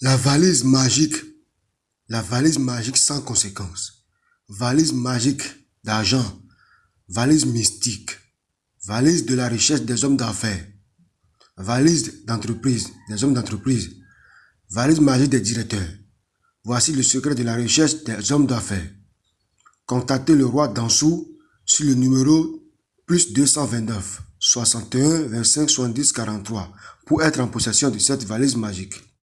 La valise magique, la valise magique sans conséquence, valise magique d'argent, valise mystique, valise de la richesse des hommes d'affaires, valise d'entreprise, des hommes d'entreprise, valise magique des directeurs. Voici le secret de la richesse des hommes d'affaires. Contactez le roi Dansou sur le numéro plus 229 61 25 70 43 pour être en possession de cette valise magique.